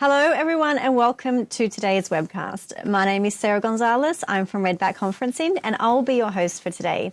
Hello, everyone, and welcome to today's webcast. My name is Sarah Gonzalez. I'm from Redback Conferencing, and I'll be your host for today.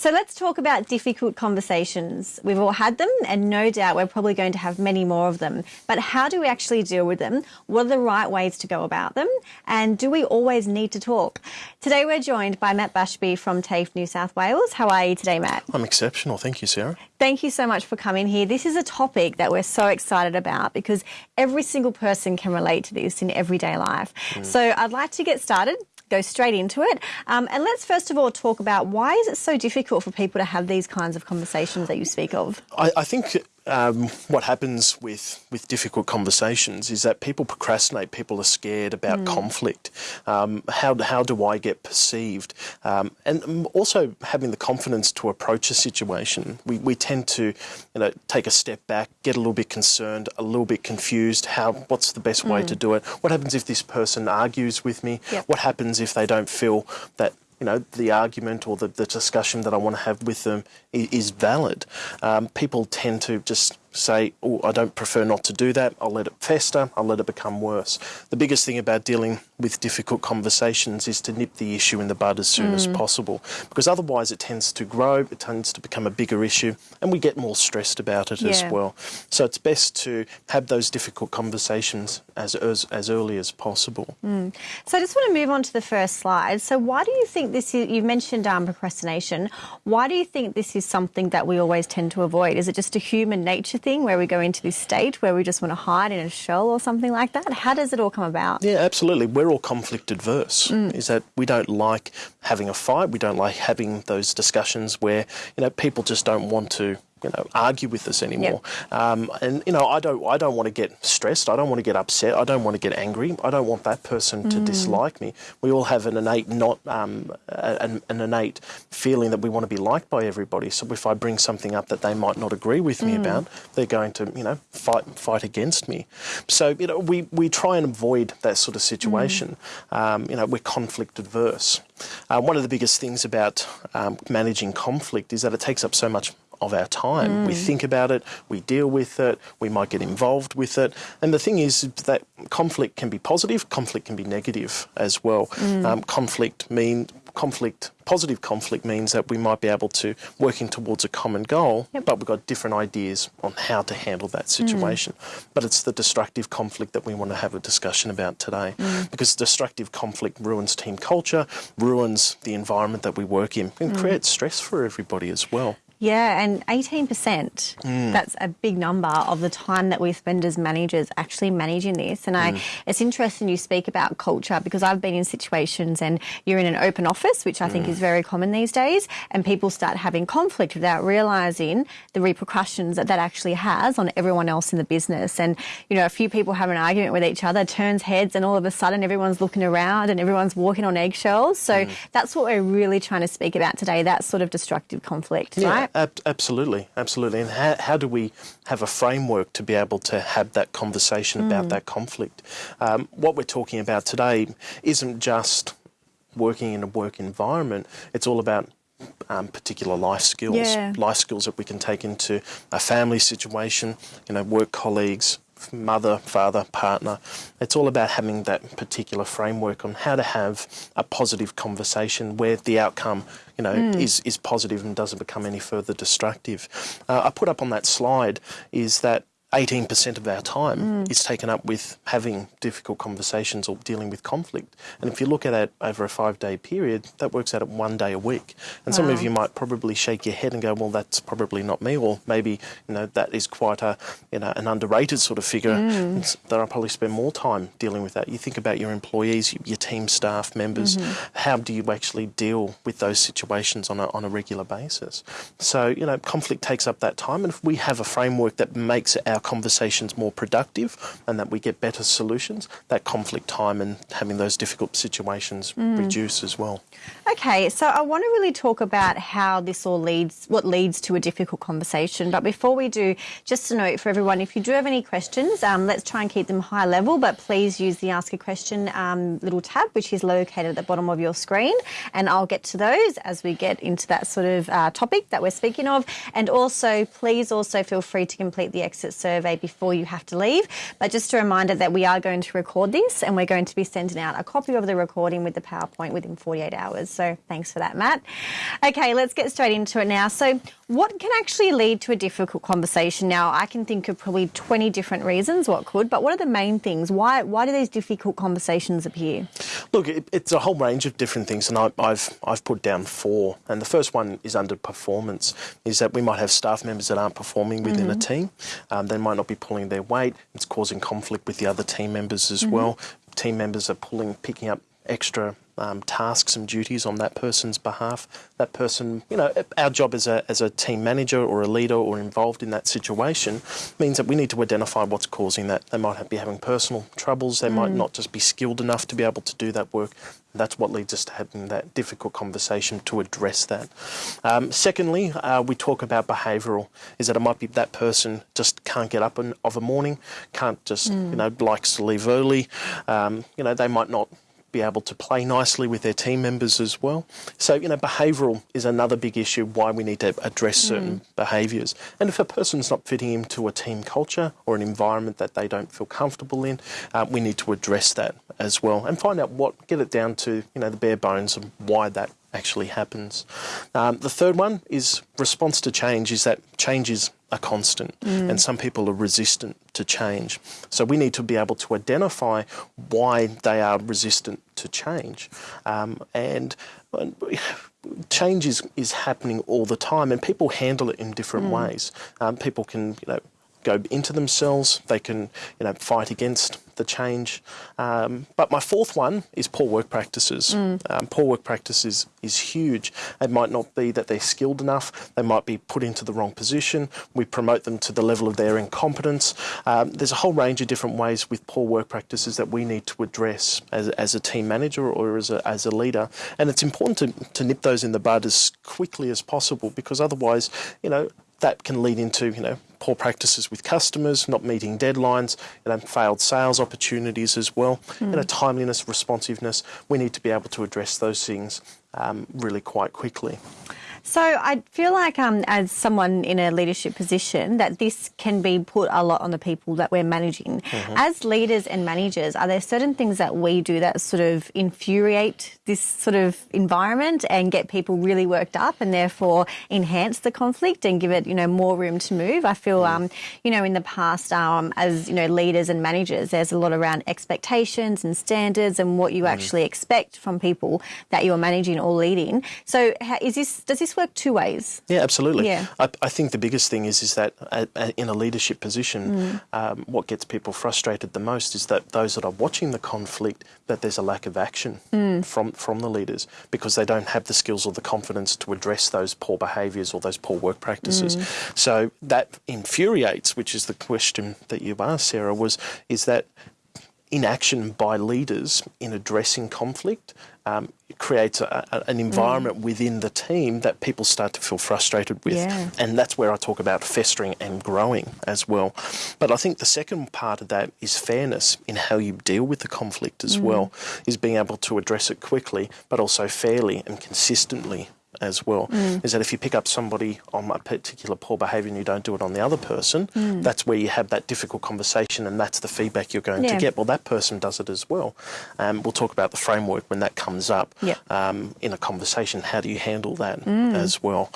So let's talk about difficult conversations. We've all had them, and no doubt we're probably going to have many more of them. But how do we actually deal with them? What are the right ways to go about them? And do we always need to talk? Today we're joined by Matt Bashby from TAFE New South Wales. How are you today, Matt? I'm exceptional. Thank you, Sarah. Thank you so much for coming here. This is a topic that we're so excited about because every single person can relate to this in everyday life. Mm. So I'd like to get started go straight into it. Um, and let's first of all talk about why is it so difficult for people to have these kinds of conversations that you speak of? I, I think um, what happens with, with difficult conversations is that people procrastinate. People are scared about mm. conflict. Um, how, how do I get perceived? Um, and also having the confidence to approach a situation. We, we tend to you know, take a step back, get a little bit concerned, a little bit confused. How, what's the best way mm. to do it? What happens if this person argues with me? Yep. What happens if they don't feel that you know, the argument or the, the discussion that I want to have with them is, is valid. Um, people tend to just say, oh, I don't prefer not to do that. I'll let it fester. I'll let it become worse. The biggest thing about dealing with difficult conversations is to nip the issue in the bud as soon mm. as possible, because otherwise it tends to grow, it tends to become a bigger issue, and we get more stressed about it yeah. as well. So it's best to have those difficult conversations as, as, as early as possible. Mm. So I just want to move on to the first slide. So why do you think this is, you've mentioned um, procrastination, why do you think this is something that we always tend to avoid? Is it just a human nature thing where we go into this state where we just want to hide in a shell or something like that? How does it all come about? Yeah, absolutely. We're all conflict adverse. Mm. Is that we don't like having a fight. We don't like having those discussions where you know people just don't want to you know, argue with us anymore. Yep. Um, and you know, I don't, I don't want to get stressed. I don't want to get upset. I don't want to get angry. I don't want that person to mm. dislike me. We all have an innate, not um, an, an, innate feeling that we want to be liked by everybody. So if I bring something up that they might not agree with me mm. about, they're going to, you know, fight fight against me. So you know, we we try and avoid that sort of situation. Mm. Um, you know, we're conflict adverse. Uh, one of the biggest things about um, managing conflict is that it takes up so much of our time. Mm. We think about it, we deal with it, we might get involved with it. And the thing is that conflict can be positive, conflict can be negative as well. Mm. Um, conflict mean conflict, positive conflict means that we might be able to working towards a common goal, yep. but we've got different ideas on how to handle that situation. Mm. But it's the destructive conflict that we want to have a discussion about today, mm. because destructive conflict ruins team culture, ruins the environment that we work in, and mm. creates stress for everybody as well. Yeah, and 18%, mm. that's a big number of the time that we spend as managers actually managing this. And I, mm. it's interesting you speak about culture because I've been in situations and you're in an open office, which I mm. think is very common these days, and people start having conflict without realising the repercussions that that actually has on everyone else in the business. And, you know, a few people have an argument with each other, turns heads, and all of a sudden everyone's looking around and everyone's walking on eggshells. So mm. that's what we're really trying to speak about today, that sort of destructive conflict, yeah. right? Ab absolutely, absolutely. And how, how do we have a framework to be able to have that conversation mm. about that conflict? Um, what we're talking about today isn't just working in a work environment, it's all about um, particular life skills, yeah. life skills that we can take into a family situation, you know, work colleagues, mother, father, partner. It's all about having that particular framework on how to have a positive conversation where the outcome, you know, mm. is, is positive and doesn't become any further destructive. Uh, I put up on that slide is that 18% of our time mm. is taken up with having difficult conversations or dealing with conflict. And if you look at it over a five day period, that works out at one day a week. And wow. some of you might probably shake your head and go, well, that's probably not me. Or maybe, you know, that is quite a, you know, an underrated sort of figure mm. that I probably spend more time dealing with that. You think about your employees, your team staff members, mm -hmm. how do you actually deal with those situations on a, on a regular basis? So, you know, conflict takes up that time. And if we have a framework that makes our our conversations more productive and that we get better solutions, that conflict time and having those difficult situations mm. reduce as well. Okay, so I want to really talk about how this all leads, what leads to a difficult conversation. But before we do, just a note for everyone, if you do have any questions, um, let's try and keep them high level, but please use the Ask a Question um, little tab, which is located at the bottom of your screen. And I'll get to those as we get into that sort of uh, topic that we're speaking of. And also, please also feel free to complete the exit survey survey before you have to leave. But just a reminder that we are going to record this and we're going to be sending out a copy of the recording with the PowerPoint within 48 hours. So thanks for that, Matt. Okay, let's get straight into it now. So, what can actually lead to a difficult conversation? Now, I can think of probably 20 different reasons what could, but what are the main things? Why, why do these difficult conversations appear? Look, it, it's a whole range of different things, and I, I've, I've put down four. And the first one is underperformance, is that we might have staff members that aren't performing within mm-hmm. a team. Um, they might not be pulling their weight. It's causing conflict with the other team members as mm-hmm. well. Team members are pulling, picking up extra um, tasks and duties on that person's behalf. That person, you know, our job as a, as a team manager or a leader or involved in that situation means that we need to identify what's causing that. They might be having personal troubles, they mm. might not just be skilled enough to be able to do that work. That's what leads us to having that difficult conversation to address that. Um, secondly, uh, we talk about behavioural, is that it might be that person just can't get up in, of a morning, can't just, mm. you know, likes to leave early. Um, you know, they might not be able to play nicely with their team members as well. So, you know, behavioural is another big issue why we need to address certain mm. behaviours. And if a person's not fitting into a team culture or an environment that they don't feel comfortable in, uh, we need to address that as well and find out what, get it down to, you know, the bare bones of why that actually happens. Um, the third one is response to change, is that change is a constant mm. and some people are resistant to change. So we need to be able to identify why they are resistant to change. Um, and change is, is happening all the time and people handle it in different mm. ways. Um, people can, you know, go into themselves. They can, you know, fight against the change. Um, but my fourth one is poor work practices. Mm. Um, poor work practices is huge. It might not be that they're skilled enough. They might be put into the wrong position. We promote them to the level of their incompetence. Um, there's a whole range of different ways with poor work practices that we need to address as, as a team manager or as a, as a leader. And it's important to, to nip those in the bud as quickly as possible because otherwise, you know, that can lead into, you know, poor practices with customers, not meeting deadlines, you know, failed sales opportunities as well. Mm. You know, timeliness, responsiveness. We need to be able to address those things um, really quite quickly. So I feel like, um, as someone in a leadership position, that this can be put a lot on the people that we're managing. Mm-hmm. As leaders and managers, are there certain things that we do that sort of infuriate this sort of environment and get people really worked up, and therefore enhance the conflict and give it, you know, more room to move? I feel, mm. um, you know, in the past, um, as you know, leaders and managers, there's a lot around expectations and standards and what you mm. actually expect from people that you're managing or leading. So, is this does this work two ways? Yeah, absolutely. Yeah. I, I think the biggest thing is is that uh, uh, in a leadership position, mm. um, what gets people frustrated the most is that those that are watching the conflict, that there's a lack of action mm. from from the leaders because they don't have the skills or the confidence to address those poor behaviours or those poor work practices. Mm. So that infuriates, which is the question that you've asked, Sarah, was is that inaction by leaders in addressing conflict um, creates a, a, an environment mm. within the team that people start to feel frustrated with. Yeah. And that's where I talk about festering and growing as well. But I think the second part of that is fairness in how you deal with the conflict as mm. well, is being able to address it quickly, but also fairly and consistently as well mm. is that if you pick up somebody on a particular poor behaviour and you don't do it on the other person, mm. that's where you have that difficult conversation and that's the feedback you're going yeah. to get. Well, that person does it as well. Um, we'll talk about the framework when that comes up um, in a conversation. How do you handle that mm. as well?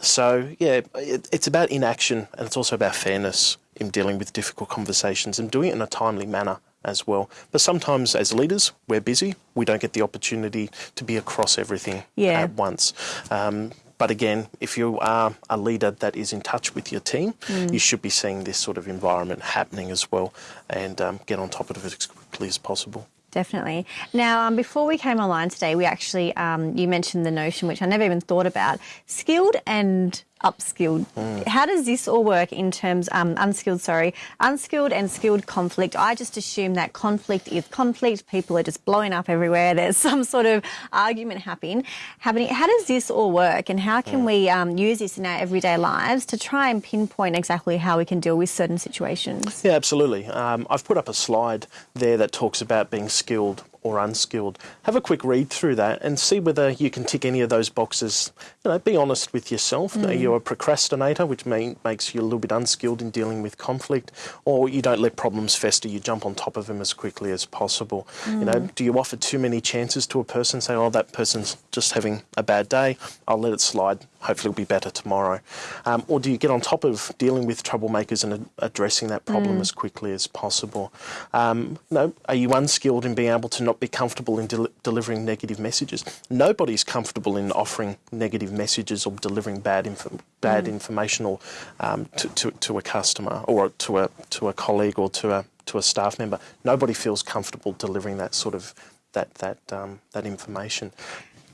So, yeah, it, it's about inaction and it's also about fairness in dealing with difficult conversations and doing it in a timely manner as well. But sometimes, as leaders, we're busy. We don't get the opportunity to be across everything yeah. at once. Um, but again, if you are a leader that is in touch with your team, mm. you should be seeing this sort of environment happening as well and um, get on top of it as quickly as possible. Definitely. Now, um, before we came online today, we actually, um, you mentioned the notion, which I never even thought about, skilled and upskilled. Mm. How does this all work in terms um, unskilled? Sorry, unskilled and skilled conflict. I just assume that conflict is conflict. People are just blowing up everywhere. There's some sort of argument happening. Happening. How does this all work, and how can mm. we um, use this in our everyday lives to try and pinpoint exactly how we can deal with certain situations? Yeah, absolutely. Um, I've put up a slide there that talks about being skilled or unskilled. Have a quick read through that and see whether you can tick any of those boxes. You know, be honest with yourself. Mm. Are you a procrastinator, which may, makes you a little bit unskilled in dealing with conflict, or you don't let problems fester, you jump on top of them as quickly as possible. Mm. You know, mm. do you offer too many chances to a person, say, oh, that person's just having a bad day, I'll let it slide, hopefully it'll be better tomorrow. Um, or do you get on top of dealing with troublemakers and addressing that problem mm. as quickly as possible? Um, know, are you unskilled in being able to not be comfortable in de delivering negative messages? Nobody's comfortable in offering negative messages or delivering bad, inf bad mm. informational um, to, to, to a customer or to a, to a colleague or to a, to a staff member. Nobody feels comfortable delivering that sort of that that um, that information.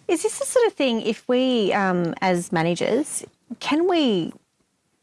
Is this the sort of thing, if we, um, as managers, can we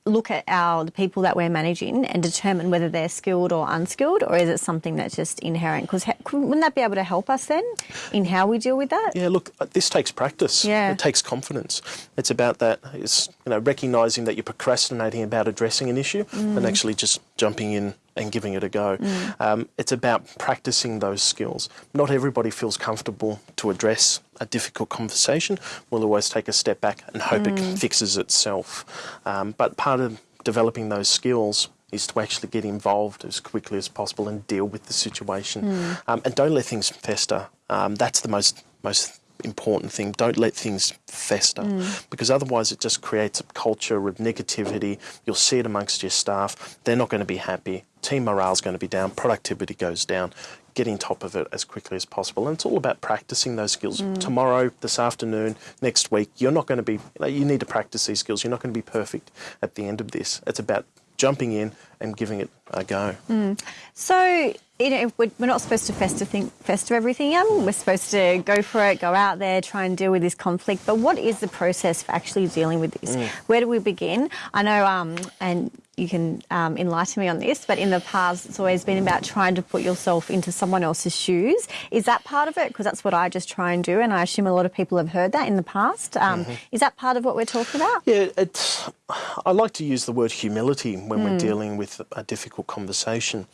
look at our the people that we're managing and determine whether they're skilled or unskilled, or is it something that's just inherent? Because wouldn't that be able to help us then in how we deal with that? Yeah, look, uh, this takes practice. Yeah, it takes confidence. It's about that. It's you know recognizing that you're procrastinating about addressing an issue mm. and actually just jumping in and giving it a go. Mm. Um, it's about practicing those skills. Not everybody feels comfortable to address a difficult conversation. We'll always take a step back and hope mm. it fixes itself. Um, but part of developing those skills is to actually get involved as quickly as possible and deal with the situation. Mm. Um, and don't let things fester. Um, that's the most most important thing. Don't let things fester mm. because otherwise it just creates a culture of negativity. You'll see it amongst your staff. They're not going to be happy. Team morale is going to be down. Productivity goes down. Getting top of it as quickly as possible. And it's all about practicing those skills. Mm. Tomorrow, this afternoon, next week, you're not going to be, you, know, you need to practice these skills. You're not going to be perfect at the end of this. It's about jumping in and giving it a go. Mm. So, you know, we're not supposed to fester, think, fester everything in. We're supposed to go for it, go out there, try and deal with this conflict. But what is the process for actually dealing with this? Mm. Where do we begin? I know, um, and you can um, enlighten me on this, but in the past, it's always been about trying to put yourself into someone else's shoes. Is that part of it? Because that's what I just try and do, and I assume a lot of people have heard that in the past. Um, mm -hmm. Is that part of what we're talking about? Yeah, it's. I like to use the word humility when mm. we're dealing with a difficult conversation.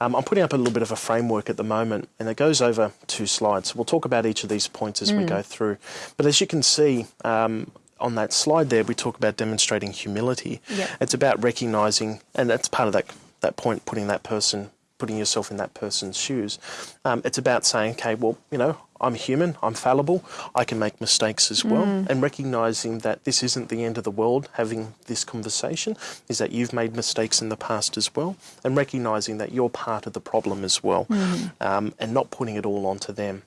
Um, I'm putting up a little bit of a framework at the moment, and it goes over two slides. We'll talk about each of these points as mm. we go through. But as you can see, um, on that slide there, we talk about demonstrating humility. Yep. It's about recognizing, and that's part of that that point, putting that person, putting yourself in that person's shoes. Um, it's about saying, okay, well, you know, I'm human, I'm fallible, I can make mistakes as well, mm. and recognizing that this isn't the end of the world. Having this conversation is that you've made mistakes in the past as well, and recognizing that you're part of the problem as well, mm. um, and not putting it all onto them.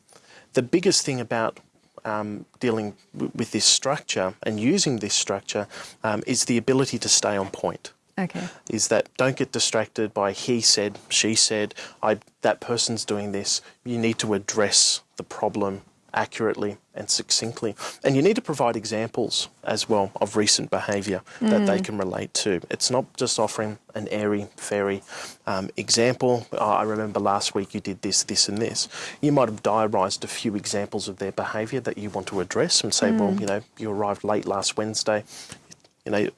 The biggest thing about um, dealing with this structure and using this structure um, is the ability to stay on point. Okay. Is that don't get distracted by he said, she said, I, that person's doing this. You need to address the problem accurately and succinctly. And you need to provide examples as well of recent behaviour mm. that they mm. can relate to. It's not just offering an airy fairy um, example. Oh, I remember last week you did this, this, and this. You might have diarised a few examples of their behaviour that you want to address and say, mm. well, you know, you arrived late last Wednesday. You know,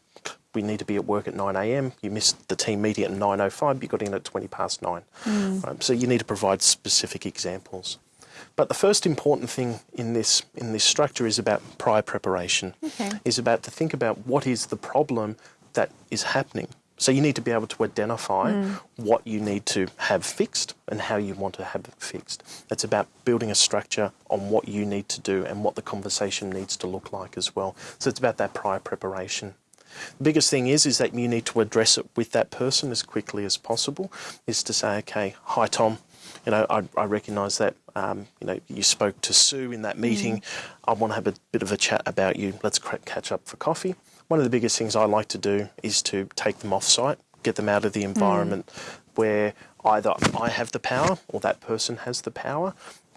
we need to be at work at 9 a.m. You missed the team meeting at 9.05, you got in at 20 past 9. Mm. Um, so you need to provide specific examples. But the first important thing in this in this structure is about prior preparation. Okay. Is about to think about what is the problem that is happening. So you need to be able to identify mm. what you need to have fixed and how you want to have it fixed. It's about building a structure on what you need to do and what the conversation needs to look like as well. So it's about that prior preparation. The biggest thing is is that you need to address it with that person as quickly as possible. Is to say, okay, hi Tom, you know, I, I recognise that, um, you know, you spoke to Sue in that meeting. Mm. I want to have a bit of a chat about you. Let's catch up for coffee. One of the biggest things I like to do is to take them off site, get them out of the environment mm. where either I have the power or that person has the power,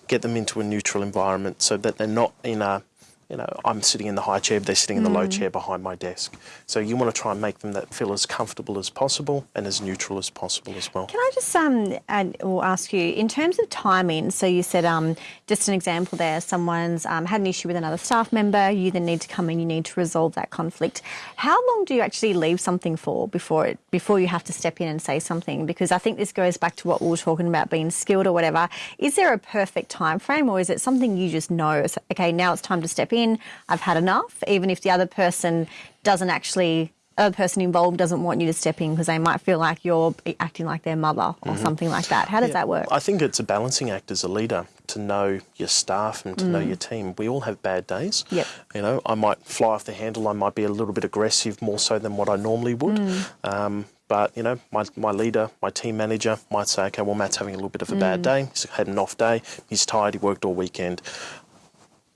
get them into a neutral environment so that they're not in a you know, I'm sitting in the high chair, they're sitting in the low chair behind my desk. So you want to try and make them that feel as comfortable as possible and as neutral as possible as well. Can I just um add, or ask you in terms of timing? So you said um just an example there. Someone's um, had an issue with another staff member. You then need to come in. You need to resolve that conflict. How long do you actually leave something for before it before you have to step in and say something? Because I think this goes back to what we were talking about being skilled or whatever. Is there a perfect time frame, or is it something you just know? Okay, now it's time to step in. I've had enough. Even if the other person doesn't actually other person involved doesn't want you to step in because they might feel like you're acting like their mother or mm-hmm. something like that. How does that work? I think it's a balancing act as a leader to know your staff and to know mm. your team. We all have bad days. Yep. You know, I might fly off the handle. I might be a little bit aggressive more so than what I normally would. Mm. Um, but you know, my, my leader, my team manager might say, okay, well, Matt's having a little bit of a bad mm. day. He's had an off day. He's tired. He worked all weekend.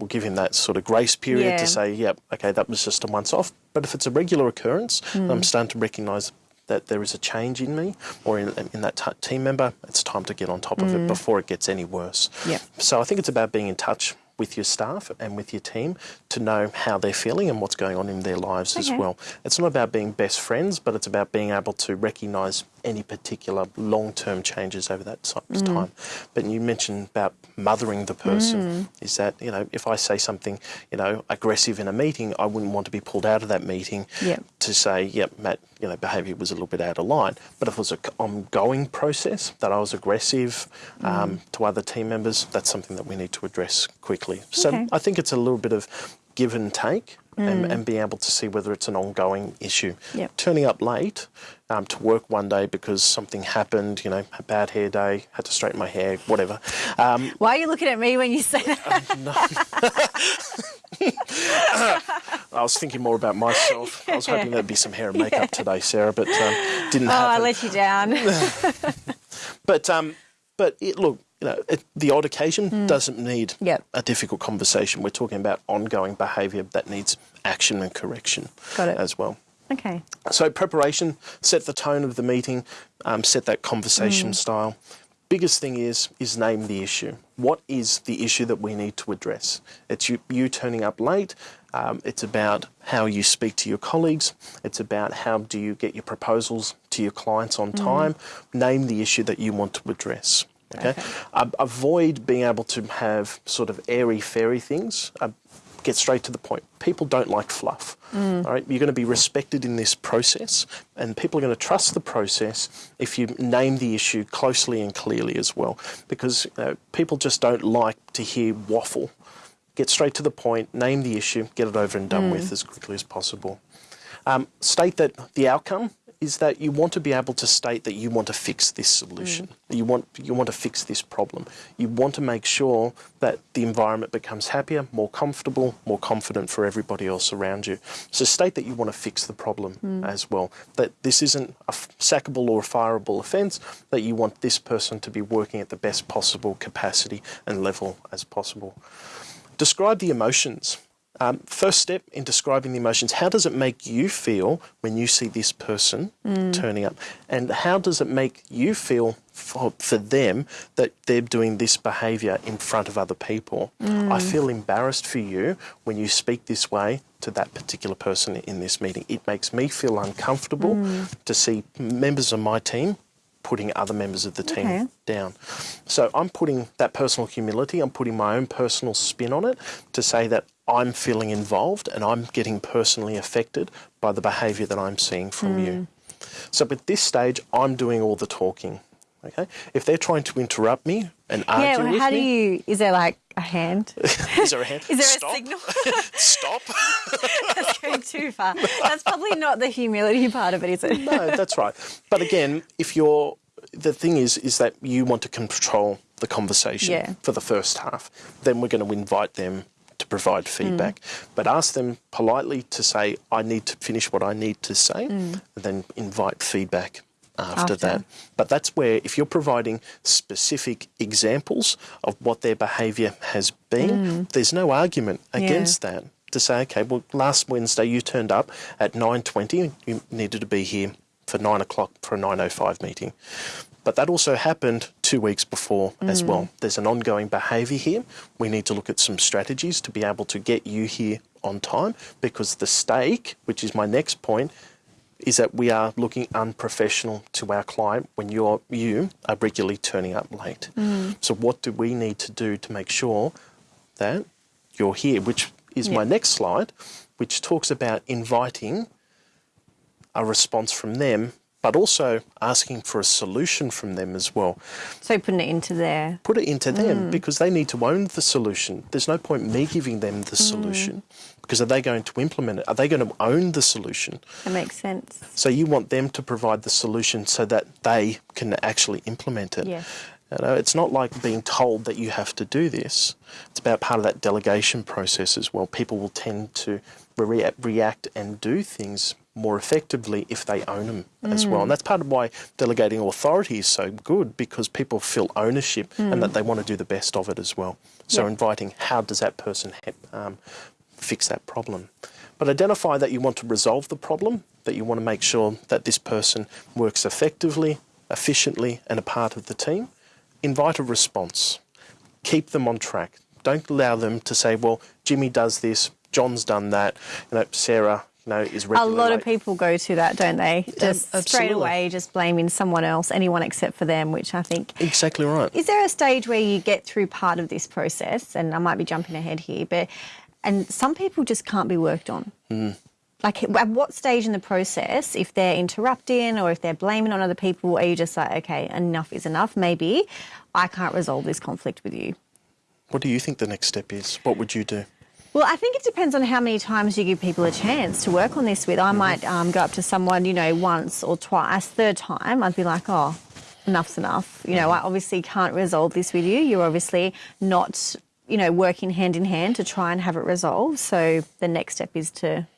We'll give him that sort of grace period Yeah. to say, yep, okay, that was just a once off. But if it's a regular occurrence, I'm mm. starting to recognise that there is a change in me or in, in that t- team member, it's time to get on top of it mm. before it gets any worse. Yep. So I think it's about being in touch with your staff and with your team to know how they're feeling and what's going on in their lives as well. It's not about being best friends, but it's about being able to recognise any particular long-term changes over that Mm. time. But you mentioned about mothering the person. Is that you know if I say something you know aggressive in a meeting, I wouldn't want to be pulled out of that meeting Yep. to say, yep, Matt, you know, behaviour was a little bit out of line. But if it was an ongoing process that I was aggressive Mm. um, to other team members, that's something that we need to address quickly. So Okay. I think it's a little bit of give and take. And, and being able to see whether it's an ongoing issue. Mm. Yep. Turning up late um, to work one day because something happened, you know, a bad hair day, had to straighten my hair, whatever. Um, Why are you looking at me when you say that? I was thinking more about myself. I was hoping there'd be some hair and makeup today, Sarah, but um, didn't Oh, I let you down. But um, but it, look, you know, it, the odd occasion doesn't need Hmm. Yep. a difficult conversation. We're talking about ongoing behaviour that needs action and correction Got it. as well. okay. So preparation, set the tone of the meeting, um, set that conversation style. Biggest thing is is name the issue. What is the issue that we need to address? It's you, you turning up late. Um, it's about how you speak to your colleagues. It's about how do you get your proposals to your clients on time. Name the issue that you want to address. Okay. Okay. Um, avoid being able to have sort of airy fairy things. Uh, get straight to the point. People don't like fluff. All right, you're going to be respected in this process, and people are going to trust the process if you name the issue closely and clearly as well. Because know, people just don't like to hear waffle. Get straight to the point, name the issue, get it over and done with as quickly as possible. Um, state that the outcome is that you want to be able to state that you want to fix this solution. Mm. You want you want to fix this problem. You want to make sure that the environment becomes happier, more comfortable, more confident for everybody else around you. So state that you want to fix the problem mm. as well. That this isn't a sackable or a fireable offence. That you want this person to be working at the best possible capacity and level as possible. Describe the emotions. Um, first step in describing the emotions, how does it make you feel when you see this person mm. turning up? And how does it make you feel for, for them that they're doing this behaviour in front of other people? I mm. feel embarrassed for you when you speak this way to that particular person in this meeting. It makes me feel uncomfortable mm. to see members of my team putting other members of the team Okay. down. So I'm putting that personal humility, I'm putting my own personal spin on it to say that I'm feeling involved and I'm getting personally affected by the behaviour that I'm seeing from you. Mm. So at this stage, I'm doing all the talking. Okay, if they're trying to interrupt me and argue Yeah, well, with how do you, is there like a hand? is there a hand? Is there Stop. a signal? Stop. That's going too far. That's probably not the humility part of it, is it? no, that's right. But again, if you're the thing is, is that you want to control the conversation Yeah. for the first half. Then we're going to invite them provide hmm. feedback, but ask them politely to say, "I need to finish what I need to say," hmm. and then invite feedback. After, After. that. But that's where, if you're providing specific examples of what their behaviour has been, hmm. there's no argument against that. To say, okay, well, last Wednesday you turned up at 9.20, you needed to be here for 9 o'clock for a 9.05 meeting. But that also happened two weeks before as mm. well. There's an ongoing behaviour here. We need to look at some strategies to be able to get you here on time because the stake, which is my next point, is that we are looking unprofessional to our client when you're you are regularly turning up late. Mm. So what do we need to do to make sure that you're here? Which is my next slide, which talks about inviting a response from them, but also asking for a solution from them as well. So putting it into their Put it into them mm. because they need to own the solution. There's no point me giving them the mm. solution because are they going to implement it? Are they going to own the solution? that makes sense. So you want them to provide the solution so that they can actually implement it. Yes. You know, it's not like being told that you have to do this. It's about part of that delegation process as well. People will tend to rea- react and do things more effectively if they own them as well. And that's part of why delegating authority is so good because people feel ownership and that they want to do the best of it as well. So Yeah. inviting how does that person um, fix that problem? But identify that you want to resolve the problem, that you want to make sure that this person works effectively, efficiently, and a part of the team. Invite a response. Keep them on track. Don't allow them to say, well, Jimmy does this, John's done that, you know, Sarah, know, is A lot of people go to that, don't they? Just uh, straight away, just blaming someone else, anyone except for them, which I think Exactly right. Is there a stage where you get through part of this process, and I might be jumping ahead here, but and some people just can't be worked on. Hmm. Like, at what stage in the process, if they're interrupting or if they're blaming on other people, are you just like, okay, enough is enough? Maybe I can't resolve this conflict with you. What do you think the next step is? What would you do? Well, I think it depends on how many times you give people a chance to work on this with. I might um, go up to someone, you know, once or twice. Third time, I'd be like, oh, enough's enough. You know, I obviously can't resolve this with you. You're obviously not, you know, working hand in hand to try and have it resolved. So the next step is to,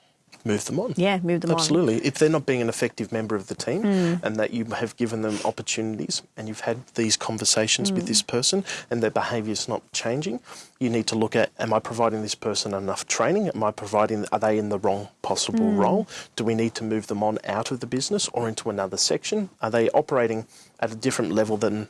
Move them on. yeah, move them on. Absolutely. If they're not being an effective member of the team Hmm. and that you have given them opportunities and you've had these conversations with Hmm. this person and their behaviour is not changing, you need to look at am I providing this person enough training? Am I providing, are they in the wrong possible Hmm. role? Do we need to move them on out of the business or into another section? Are they operating at a different level than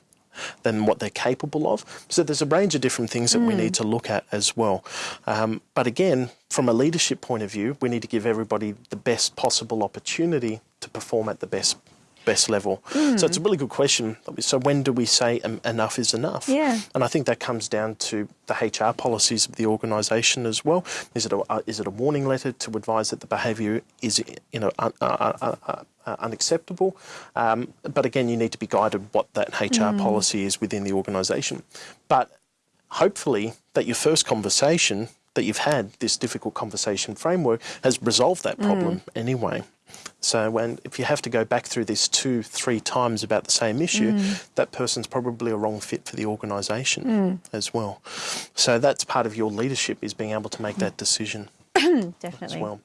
than what they're capable of. So there's a range of different things that we need to look at as well. Um, but again, from a leadership point of view, we need to give everybody the best possible opportunity to perform at the best best level. So it's a really good question. So when do we say um, enough is enough? Yeah. And I think that comes down to the HR policies of the organisation as well. Is it a, uh, is it a warning letter to advise that the behaviour is you know uh, uh, uh, unacceptable? Um, but again, you need to be guided what that HR mm. policy is within the organisation. But hopefully, that your first conversation that you've had, this difficult conversation framework, has resolved that problem mm. anyway. So when if you have to go back through this two, three times about the same issue, mm. that person's probably a wrong fit for the organisation as well. So that's part of your leadership is being able to make that decision as well.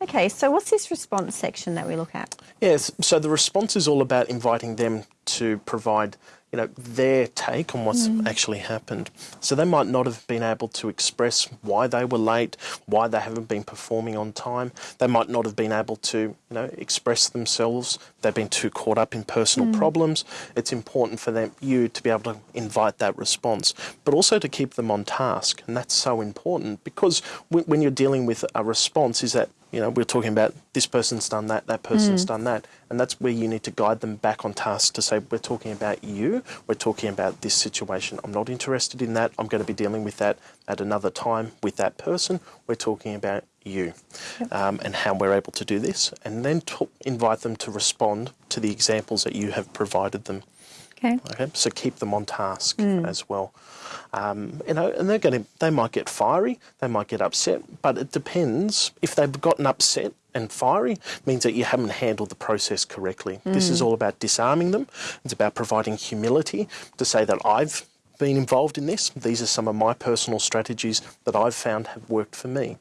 Okay, so what's this response section that we look at? Yes, so the response is all about inviting them to provide, you know, their take on what's mm. actually happened. So they might not have been able to express why they were late, why they haven't been performing on time. They might not have been able to, you know, express themselves. They've been too caught up in personal mm. problems. It's important for them you to be able to invite that response, but also to keep them on task, and that's so important because when, when you're dealing with a response, is that you know, we're talking about this person's done that, that person's done that. And that's where you need to guide them back on task to say, we're talking about you, we're talking about this situation. I'm not interested in that. I'm going to be dealing with that at another time with that person. We're talking about you um, and how we're able to do this. And then to invite them to respond to the examples that you have provided them. Okay. Okay, so keep them on task as well. Um, you know, and they're going to, they might get fiery, they might get upset, but it depends. If they've gotten upset and fiery, means that you haven't handled the process correctly. This is all about disarming them. It's about providing humility to say that I've been involved in this. These are some of my personal strategies that I've found have worked for me.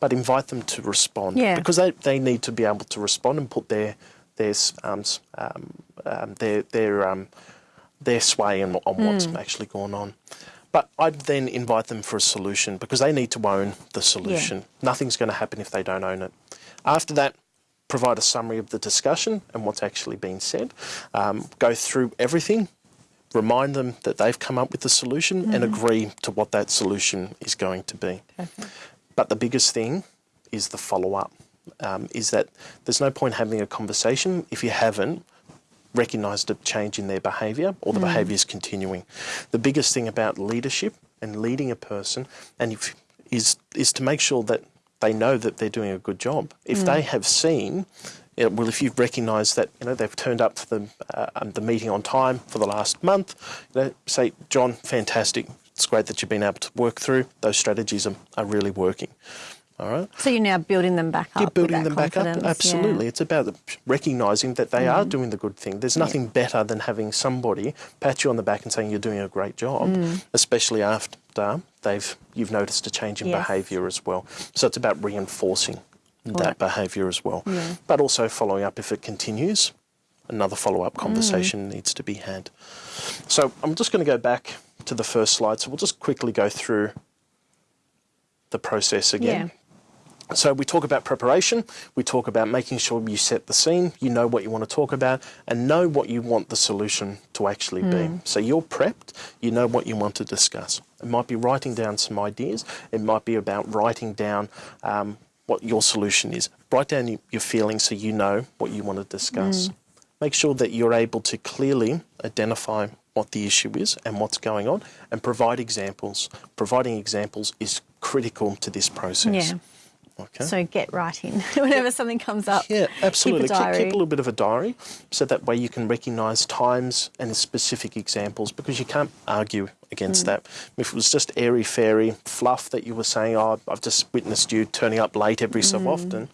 But invite them to respond Yeah. because they, they need to be able to respond and put their their um, um, um, their their um, their sway on, on what's actually going on. But I'd then invite them for a solution because they need to own the solution. Nothing's going to happen if they don't own it. After that, provide a summary of the discussion and what's actually been said, um, go through everything, remind them that they've come up with the solution mm. and agree to what that solution is going to be. Perfect. But the biggest thing is the follow up. Um, is that there's no point having a conversation if you haven't recognised a change in their behaviour or the mm. behaviour is continuing. The biggest thing about leadership and leading a person and if, is is to make sure that they know that they're doing a good job. If mm. they have seen you know, well, if you've recognised that you know they've turned up for the uh, um, the meeting on time for the last month, you know, say, John, fantastic. It's great that you've been able to work through those strategies are, are really working. All right. So you're now building them back up. You're building them back up. Absolutely. Yeah. It's about recognising that they mm. are doing the good thing. There's nothing yeah. better than having somebody pat you on the back and saying you're doing a great job, mm. especially after they've you've noticed a change in yes. behaviour as well. So it's about reinforcing that right. behaviour as well, yeah. but also following up if it continues. Another follow-up conversation mm. needs to be had. So I'm just going to go back to the first slide. So we'll just quickly go through the process again. Yeah. So we talk about preparation, we talk about making sure you set the scene, you know what you want to talk about, and know what you want the solution to actually mm. be. Hmm. So you're prepped, you know what you want to discuss. It might be writing down some ideas, it might be about writing down um, what your solution is. Write down your feelings so you know what you want to discuss. Mm. Make sure that you're able to clearly identify what the issue is and what's going on and provide examples. Providing examples is critical to this process. Yeah. Okay. So get writing whenever something comes up. Yeah, absolutely. Keep a, keep, keep, a little bit of a diary so that way you can recognise times and specific examples because you can't argue against mm. that. If it was just airy fairy fluff that you were saying, oh, I've just witnessed you turning up late every so mm. often,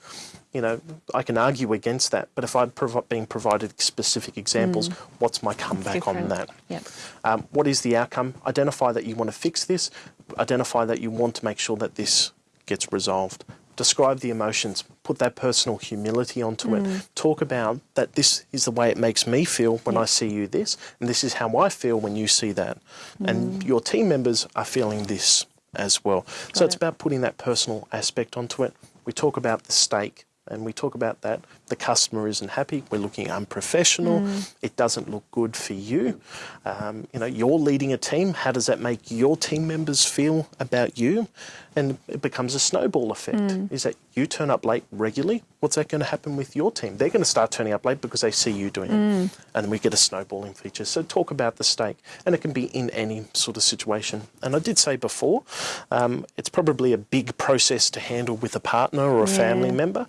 you know, I can argue against that. But if I'm prov being provided specific examples, mm. what's my comeback on that? Yep. Um, what is the outcome? Identify that you want to fix this. Identify that you want to make sure that this gets resolved describe the emotions, put that personal humility onto mm. it, talk about that this is the way it makes me feel when yeah. I see you this, and this is how I feel when you see that. Mm. And your team members are feeling this as well. Got so it's it. about putting that personal aspect onto it. We talk about the stake and we talk about that. The customer isn't happy. We're looking unprofessional. Mm. It doesn't look good for you. Um, you know, you're leading a team. How does that make your team members feel about you? And it becomes a snowball effect. Mm. Is that you turn up late regularly? What's that going to happen with your team? They're going to start turning up late because they see you doing mm. it, and we get a snowballing feature. So talk about the stake, and it can be in any sort of situation. And I did say before, um, it's probably a big process to handle with a partner or a yeah. family member,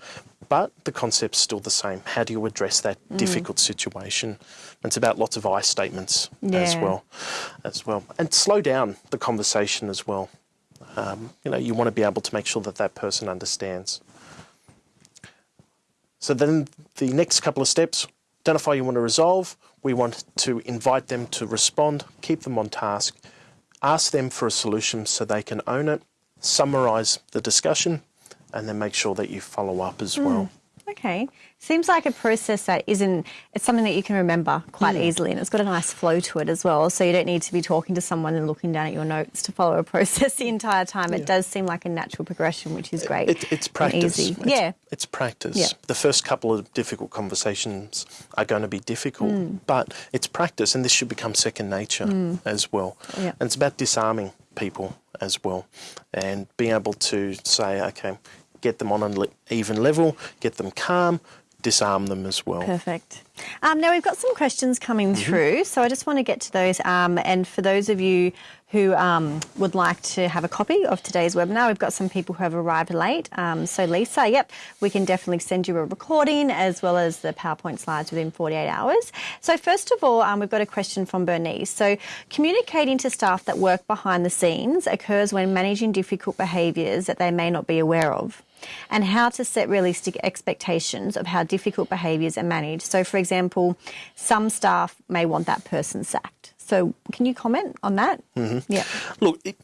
but the concept's still the same. How do you address that mm. difficult situation? It's about lots of I statements yeah. as well, as well, and slow down the conversation as well. Um, you know, you want to be able to make sure that that person understands. So then the next couple of steps, identify you want to resolve. We want to invite them to respond, keep them on task, ask them for a solution so they can own it, summarise the discussion, and then make sure that you follow up as mm. well. Okay. Seems like a process that isn't, it's something that you can remember quite mm. easily and it's got a nice flow to it as well. So you don't need to be talking to someone and looking down at your notes to follow a process the entire time. Yeah. It does seem like a natural progression, which is great. It, it's practice. Easy. It's, yeah. It's practice. Yeah. The first couple of difficult conversations are going to be difficult, mm. but it's practice and this should become second nature mm. as well. Yeah. And it's about disarming people as well and being able to say, okay, get them on an even level, get them calm, disarm them as well. Perfect. Um, now we've got some questions coming mm -hmm. through, so I just want to get to those. Um, and for those of you who um, would like to have a copy of today's webinar, we've got some people who have arrived late. Um, so Lisa, yep, we can definitely send you a recording as well as the PowerPoint slides within 48 hours. So first of all, um, we've got a question from Bernice. So communicating to staff that work behind the scenes occurs when managing difficult behaviours that they may not be aware of and how to set realistic expectations of how difficult behaviours are managed. So, for example, some staff may want that person sacked. So, can you comment on that? Mm -hmm. Yeah. Look, it,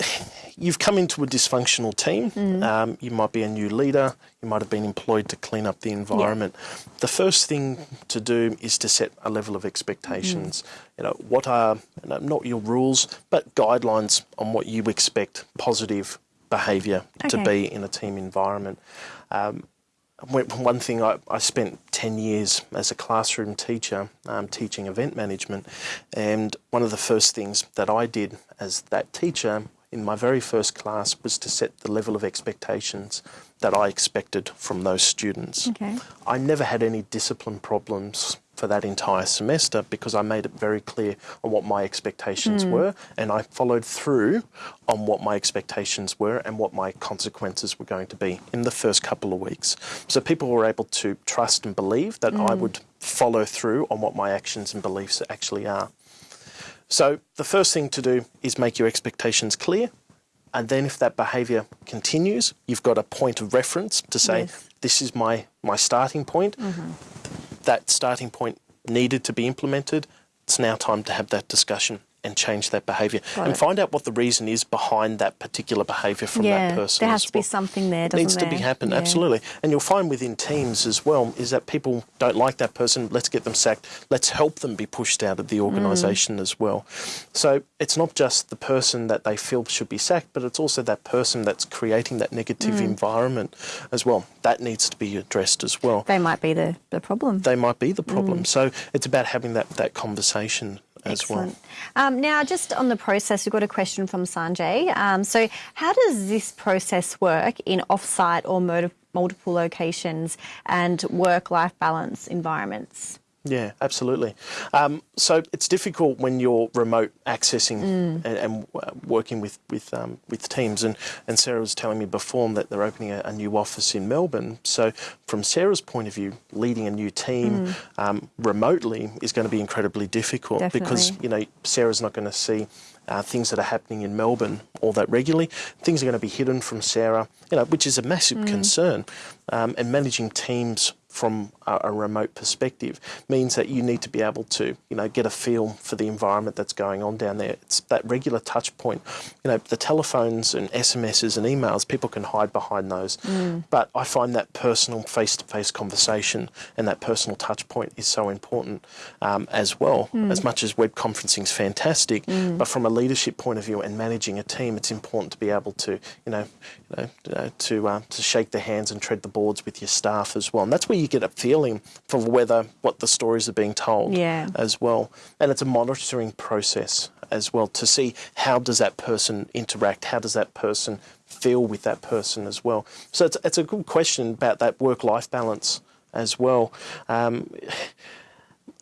you've come into a dysfunctional team. Mm. Um, you might be a new leader. You might have been employed to clean up the environment. Yeah. The first thing to do is to set a level of expectations. Mm. You know, what are you know, not your rules, but guidelines on what you expect positive behaviour okay. to be in a team environment. Um, one thing I, I, spent 10 years as a classroom teacher um, teaching event management, and one of the first things that I did as that teacher in my very first class was to set the level of expectations that I expected from those students. Okay. I never had any discipline problems for that entire semester because I made it very clear on what my expectations mm. were and I followed through on what my expectations were and what my consequences were going to be in the first couple of weeks. So people were able to trust and believe that mm. I would follow through on what my actions and beliefs actually are. So the first thing to do is make your expectations clear and then if that behaviour continues, you've got a point of reference to say, yes. this is my, my starting point. Mm -hmm that starting point needed to be implemented, it's now time to have that discussion and change that behaviour and it. find out what the reason is behind that particular behaviour from yeah, that person. There has to well. be something there, doesn't needs there? to be happen, yeah. absolutely. And you'll find within teams as well is that people don't like that person, let's get them sacked, let's help them be pushed out of the organisation mm. as well. So it's not just the person that they feel should be sacked, but it's also that person that's creating that negative mm. environment as well. That needs to be addressed as well. They might be the, the problem. They might be the problem. Mm. So it's about having that, that conversation as Excellent. well. Um, now, just on the process, we've got a question from Sanjay. Um, so, how does this process work in off-site or multiple locations and work-life balance environments? Yeah, absolutely. Um, so it's difficult when you're remote accessing mm. and, and, working with with um, with teams. And, and Sarah was telling me before that they're opening a, a, new office in Melbourne. So from Sarah's point of view, leading a new team mm. um, remotely is going to be incredibly difficult Definitely. because you know Sarah's not going to see uh, things that are happening in Melbourne all that regularly. Things are going to be hidden from Sarah, you know, which is a massive mm. concern. Um, and managing teams from a, a, remote perspective means that you need to be able to, you know, get a feel for the environment that's going on down there. It's that regular touch point. You know, the telephones and SMSs and emails, people can hide behind those. Mm. But I find that personal face-to-face conversation and that personal touch point is so important um, as well. Mm. As much as web conferencing is fantastic, mm. but from a leadership point of view and managing a team, it's important to be able to, you know, you know, uh, to uh, to shake the hands and tread the boards with your staff as well. And that's where you get a feeling for whether what the stories are being told yeah. as well. And it's a monitoring process as well to see how does that person interact, how does that person feel with that person as well. So it's, it's a good question about that work-life balance as well. Um,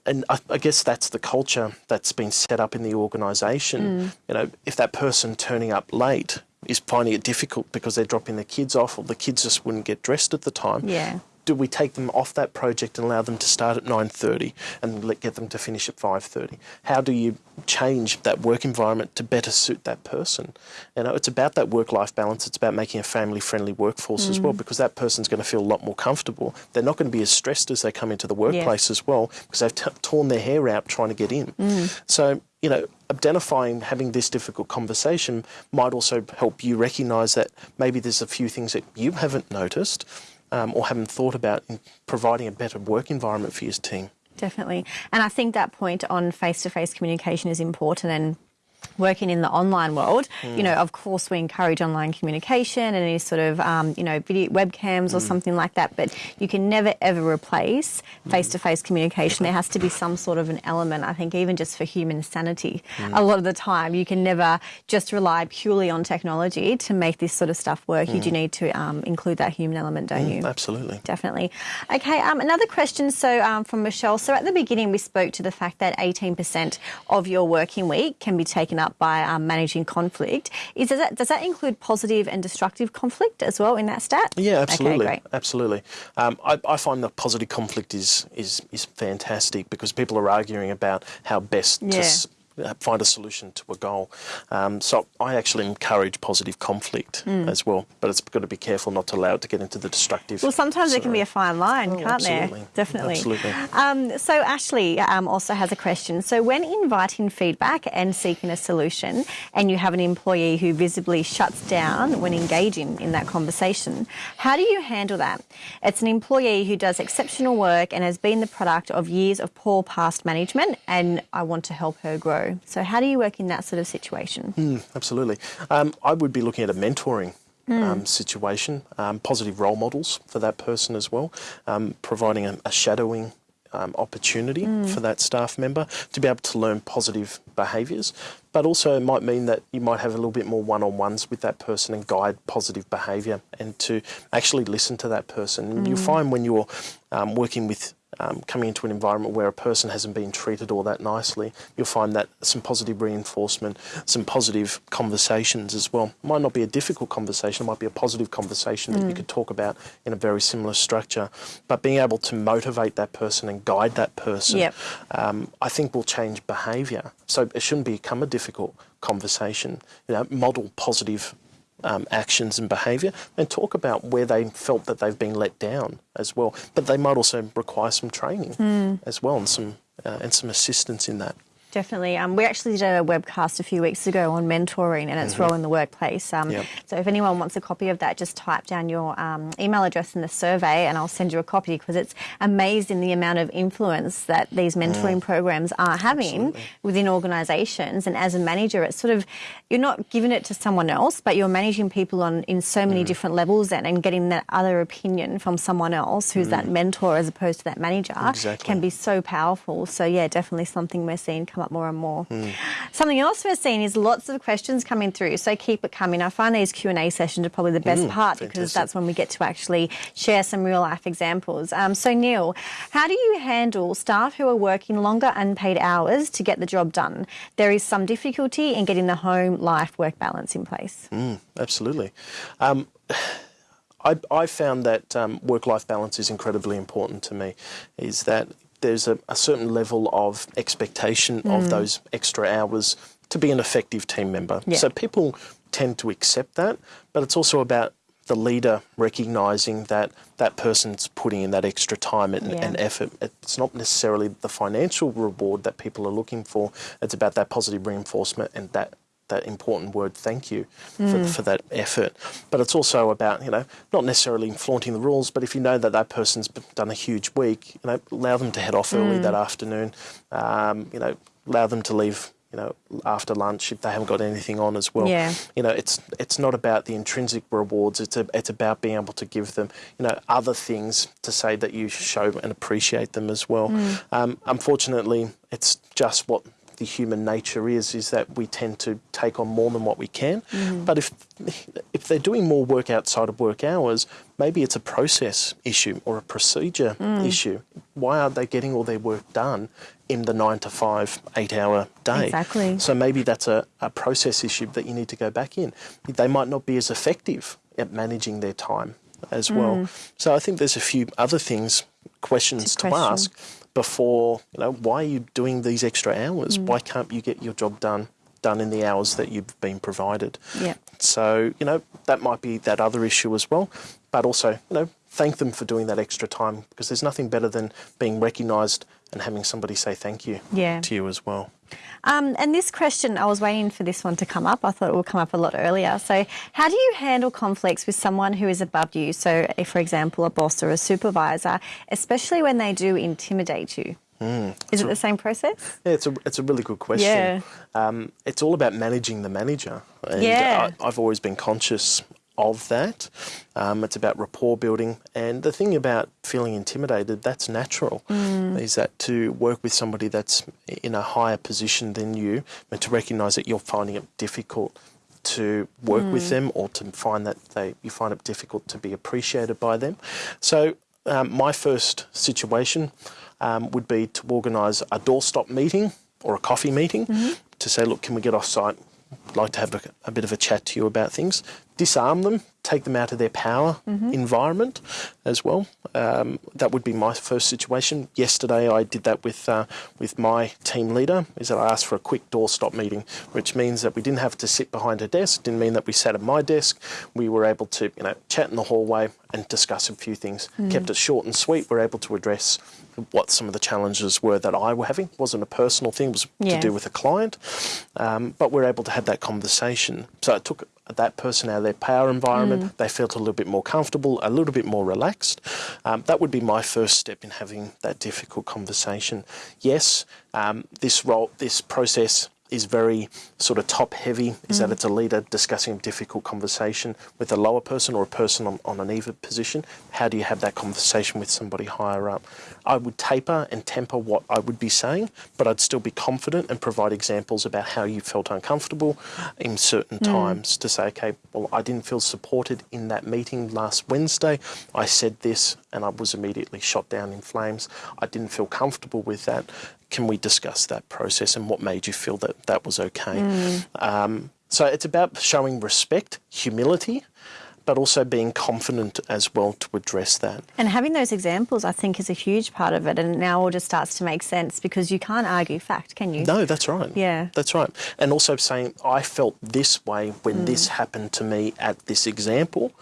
and I, I, guess that's the culture that's been set up in the organisation. Mm. You know, if that person turning up late is finding it difficult because they're dropping their kids off or the kids just wouldn't get dressed at the time. Yeah. Do we take them off that project and allow them to start at 9.30 and let, get them to finish at 5.30? How do you change that work environment to better suit that person? You know, it's about that work-life balance. It's about making a family-friendly workforce mm. as well because that person's going to feel a lot more comfortable. They're not going to be as stressed as they come into the workplace yeah. as well because they've torn their hair out trying to get in. Mm. So, you know, identifying having this difficult conversation might also help you recognise that maybe there's a few things that you haven't noticed um, or haven't thought about providing a better work environment for your team. Definitely. And I think that point on face-to-face -face communication is important and working in the online world, mm. you know, of course we encourage online communication and any sort of, um, you know, video webcams mm. or something like that, but you can never ever replace face-to-face -face communication. There has to be some sort of an element, I think, even just for human sanity. Mm. A lot of the time, you can never just rely purely on technology to make this sort of stuff work. You do mm. need to um, include that human element, don't mm, you? Absolutely. Definitely. Okay, um, another question, so um, from Michelle. So at the beginning, we spoke to the fact that 18% of your working week can be taken up by um, managing conflict. Is does that, does that include positive and destructive conflict as well in that stat? Yeah, absolutely, okay, absolutely. Um, I, I, find the positive conflict is is is fantastic because people are arguing about how best yeah. to find a solution to a goal. Um, so I actually encourage positive conflict mm. as well, but it's got to be careful not to allow it to get into the destructive. Well, sometimes there can be a fine line, oh, can't absolutely. there? Definitely. Absolutely. Um, so Ashley um, also has a question. So when inviting feedback and seeking a solution, and you have an employee who visibly shuts down when engaging in that conversation, how do you handle that? It's an employee who does exceptional work and has been the product of years of poor past management, and I want to help her grow. So how do you work in that sort of situation? Mm, absolutely. Um, I would be looking at a mentoring um, situation, um, positive role models for that person as well, um, providing a, a shadowing um, opportunity for that staff member to be able to learn positive behaviours. But also, it might mean that you might have a little bit more one on ones with that person and guide positive behaviour and to actually listen to that person. And you find when you're um, working with um, coming into an environment where a person hasn't been treated all that nicely, you'll find that some positive reinforcement, some positive conversations as well. Might not be a difficult conversation, it might be a positive conversation that you could talk about in a very similar structure. But being able to motivate that person and guide that person, Yep. um, I think will change behaviour. So it shouldn't become a difficult conversation. You know, model positive um, actions and behaviour and talk about where they felt that they've been let down as well. But they might also require some training as well and some uh, and some assistance in that. Definitely. Um, we actually did a webcast a few weeks ago on mentoring and its role in the workplace. Um, Yep. So if anyone wants a copy of that, just type down your um, email address in the survey and I'll send you a copy because it's amazing the amount of influence that these mentoring programs are having within organisations. And as a manager, it's sort of, you're not giving it to someone else, but you're managing people on in so many different levels then and getting that other opinion from someone else who's that mentor as opposed to that manager Exactly. can be so powerful. So yeah, definitely something we're seeing come up more and more. Hmm. Something else we're seeing is lots of questions coming through. So keep it coming. I find these Q and A sessions are probably the best part because Hmm. that's when we get to actually share some real life examples. Um, so Neil, how do you handle staff who are working longer unpaid hours to get the job done? There is some difficulty in getting the home life work balance in place. Absolutely. Um, I, I found that um, work-life balance is incredibly important to me. Is that there's a, a certain level of expectation of hmm. those extra hours to be an effective team member. Yeah. So people tend to accept that, but it's also about the leader recognising that that person's putting in that extra time and, Yeah. and effort. It's not necessarily the financial reward that people are looking for. It's about that positive reinforcement and that that important word thank you for, for that effort. But it's also about, you know, not necessarily flaunting the rules, but if you know that that person's done a huge week, you know, allow them to head off early that afternoon, um, you know, allow them to leave, you know, after lunch if they haven't got anything on as well. Yeah. You know, it's it's not about the intrinsic rewards. It's a, it's about being able to give them, you know, other things to say that you show and appreciate them as well. Um, unfortunately, it's just what the human nature is is that we tend to take on more than what we can. Mm-hmm. But if if they're doing more work outside of work hours, maybe it's a process issue or a procedure mm. issue. Why aren't they getting all their work done in the nine to five, eight hour day? Exactly. So maybe that's a, a process issue that you need to go back in. They might not be as effective at managing their time as well. Mm. So I think there's a few other things, questions to question. ask before, you know, why are you doing these extra hours? Mm. Why can't you get your job done done in the hours that you've been provided? Yeah. So, you know, that might be that other issue as well. But also, you know, thank them for doing that extra time because there's nothing better than being recognised and having somebody say thank you Yeah. to you as well. Um, and this question, I was waiting for this one to come up. I thought it would come up a lot earlier. So, how do you handle conflicts with someone who is above you? So, if, for example, a boss or a supervisor, especially when they do intimidate you. is it the same process? Yeah, it's a it's a really good question. Yeah. Um, it's all about managing the manager. And Yeah. I, I've always been conscious of that. Um, it's about rapport building, and the thing about feeling intimidated, that's natural. Is that to work with somebody that's in a higher position than you, and to recognise that you're finding it difficult to work with them or to find that they you find it difficult to be appreciated by them. So um, my first situation um, would be to organise a doorstop meeting or a coffee meeting to say, look, can we get off site? I'd like to have a, a bit of a chat to you about things. Disarm them, take them out of their power environment as well. Um, that would be my first situation. Yesterday, I did that with uh, with my team leader. Is that I asked for a quick doorstop meeting, which means that we didn't have to sit behind a desk. Didn't mean that we sat at my desk. We were able to, you know, chat in the hallway and discuss a few things. Kept it short and sweet. We're able to address what some of the challenges were that I were having. It wasn't a personal thing. It was to do with a client. Um, but we're able to have that conversation. So it took that person out of their power environment. They felt a little bit more comfortable, a little bit more relaxed. Um, that would be my first step in having that difficult conversation. Yes, um, this role, this process is very sort of top heavy, is that it's a leader discussing a difficult conversation with a lower person or a person on, on an even position. How do you have that conversation with somebody higher up? I would taper and temper what I would be saying, but I'd still be confident and provide examples about how you felt uncomfortable in certain hmm. times to say, okay, well, I didn't feel supported in that meeting last Wednesday. I said this and I was immediately shot down in flames. I didn't feel comfortable with that. Can we discuss that process and what made you feel that that was okay? Um, so it's about showing respect, humility, but also being confident as well to address that. And having those examples, I think, is a huge part of it. And now all just starts to make sense because you can't argue fact, can you? No, that's right. Yeah. That's right. And also saying, I felt this way when this happened to me at this example,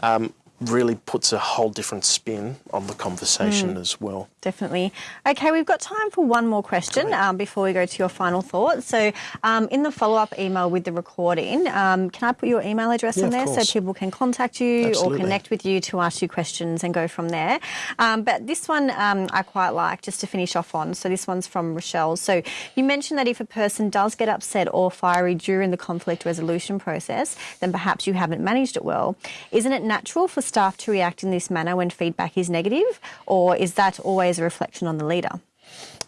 um, really puts a whole different spin on the conversation as well. Definitely. Okay, we've got time for one more question um, before we go to your final thoughts. So, um, in the follow up email with the recording, um, can I put your email address Yeah, in there so people can contact you Absolutely. or connect with you to ask you questions and go from there? Um, but this one um, I quite like just to finish off on. So, this one's from Rochelle. So, you mentioned that if a person does get upset or fiery during the conflict resolution process, then perhaps you haven't managed it well. Isn't it natural for staff to react in this manner when feedback is negative, or is that always a reflection on the leader?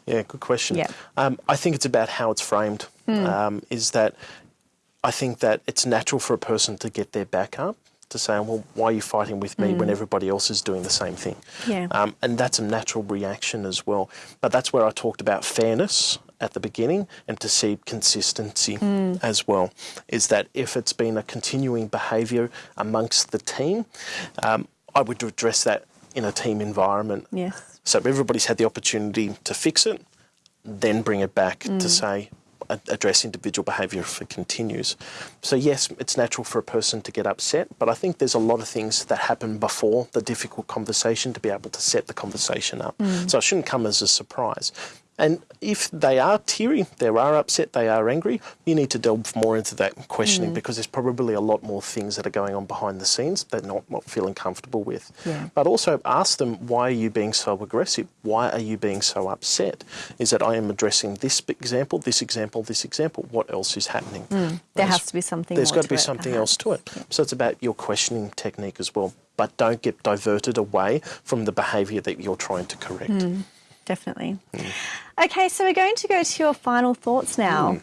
Yeah, good question. Yeah. Um, I think it's about how it's framed. Um, is that I think that it's natural for a person to get their back up to say, well, why are you fighting with me when everybody else is doing the same thing? Yeah. Um, and that's a natural reaction as well. But that's where I talked about fairness at the beginning and to see consistency hmm. as well. Is that if it's been a continuing behaviour amongst the team, um, I would address that in a team environment. Yes. So everybody's had the opportunity to fix it, then bring it back to hmm. say, address individual behaviour if it continues. So, yes, it's natural for a person to get upset, but I think there's a lot of things that happen before the difficult conversation to be able to set the conversation up. Hmm. So, it shouldn't come as a surprise. And if they are teary, they are upset, they are angry, you need to delve more into that questioning mm. because there's probably a lot more things that are going on behind the scenes that they're not, not feeling comfortable with. Yeah. But also ask them, why are you being so aggressive? Why are you being so upset? Is that I am addressing this example, this example, this example. What else is happening? Mm. There has to be something There's got to be it, something uh-huh. else to it. So it's about your questioning technique as well. But don't get diverted away from the behaviour that you're trying to correct. Hmm. Definitely. Hmm. Okay, so we're going to go to your final thoughts now. Hmm.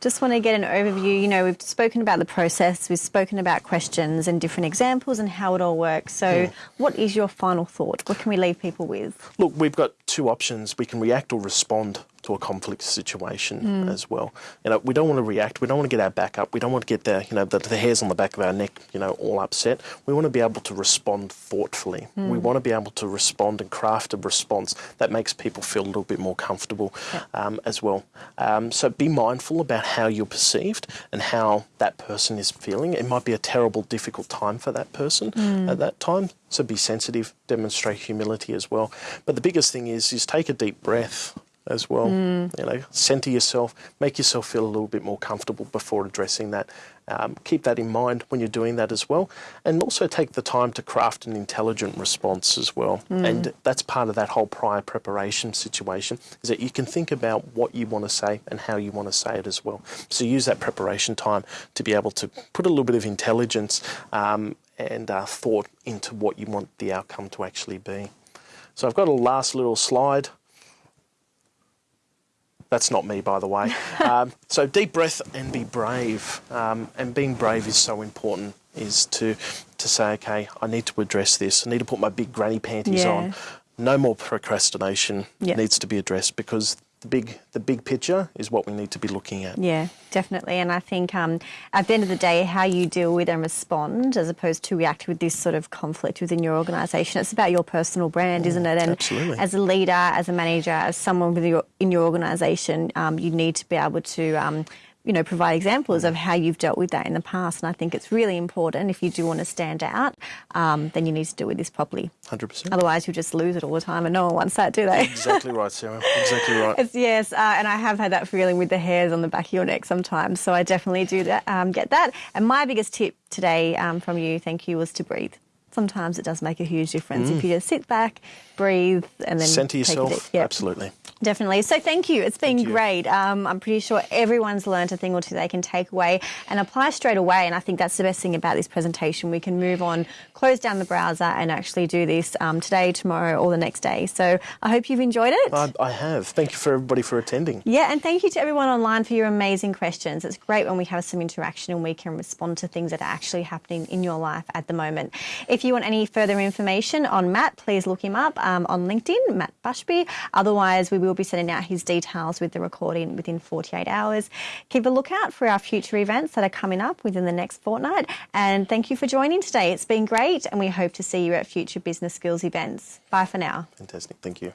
Just want to get an overview. You know, we've spoken about the process, we've spoken about questions and different examples and how it all works. So, hmm. what is your final thought? What can we leave people with? Look, we've got two options. We can react or respond to a conflict situation as well. You know, we don't want to react. We don't want to get our back up. We don't want to get the, you know, the, the hairs on the back of our neck, you know, all upset. We want to be able to respond thoughtfully. We want to be able to respond and craft a response that makes people feel a little bit more comfortable um, as well. Um, so be mindful about how you're perceived and how that person is feeling. It might be a terrible, difficult time for that person at that time. So be sensitive, demonstrate humility as well. But the biggest thing is is take a deep breath as well. You know, center yourself, make yourself feel a little bit more comfortable before addressing that. Um, keep that in mind when you're doing that as well, and also take the time to craft an intelligent response as well. And that's part of that whole prior preparation situation is that you can think about what you want to say and how you want to say it as well. So use that preparation time to be able to put a little bit of intelligence um, and uh, thought into what you want the outcome to actually be. So I've got a last little slide. That's not me, by the way. um, so deep breath and be brave. Um, and being brave is so important. Is to to say, okay, I need to address this. I need to put my big granny panties Yeah. on. No more procrastination Yeah. needs to be addressed because the big the big picture is what we need to be looking at. Yeah, definitely. And I think um, at the end of the day, how you deal with and respond as opposed to react with this sort of conflict within your organisation, it's about your personal brand, isn't it? And absolutely. as a leader, as a manager, as someone with your, in your organisation, um, you need to be able to. Um, you know, provide examples of how you've dealt with that in the past, and I think it's really important. If you do want to stand out, um, then you need to deal with this properly. Hundred percent. Otherwise, you'll just lose it all the time, and no one wants that, do they? Exactly right, Sarah. Exactly right. It's, yes, uh, and I have had that feeling with the hairs on the back of your neck sometimes. So I definitely do that, um, get that. And my biggest tip today um, from you, thank you, was to breathe. Sometimes it does make a huge difference if you just sit back, breathe, and then Center yourself. Yep. Absolutely. Definitely. So thank you. It's been great. Um, I'm pretty sure everyone's learned a thing or two they can take away and apply straight away. And I think that's the best thing about this presentation. We can move on, close down the browser, and actually do this um, today, tomorrow, or the next day. So I hope you've enjoyed it. I, I have. Thank you for everybody for attending. Yeah, and thank you to everyone online for your amazing questions. It's great when we have some interaction and we can respond to things that are actually happening in your life at the moment. If you want any further information on Matt, please look him up um, on LinkedIn, Matt Bushby. Otherwise, we will be sending out his details with the recording within 48 hours. Keep a lookout for our future events that are coming up within the next fortnight. And thank you for joining today. It's been great, and we hope to see you at future business skills events. Bye for now. Fantastic. Thank you.